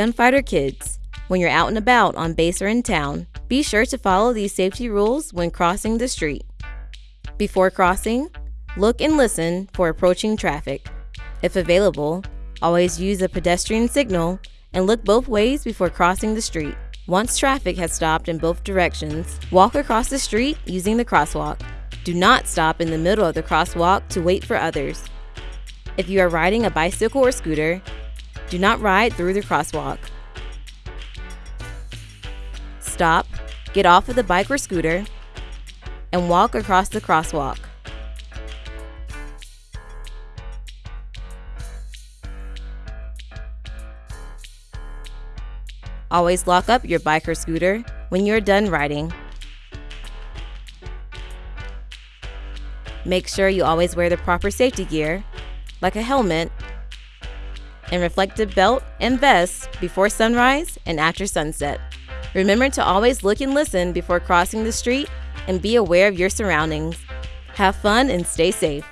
Gunfighter Kids, when you're out and about on base or in town, be sure to follow these safety rules when crossing the street. Before crossing, look and listen for approaching traffic. If available, always use a pedestrian signal and look both ways before crossing the street. Once traffic has stopped in both directions, walk across the street using the crosswalk. Do not stop in the middle of the crosswalk to wait for others. If you are riding a bicycle or scooter, do not ride through the crosswalk. Stop, get off of the bike or scooter, and walk across the crosswalk. Always lock up your bike or scooter when you're done riding. Make sure you always wear the proper safety gear, like a helmet, and reflective belt and vest before sunrise and after sunset. Remember to always look and listen before crossing the street and be aware of your surroundings. Have fun and stay safe.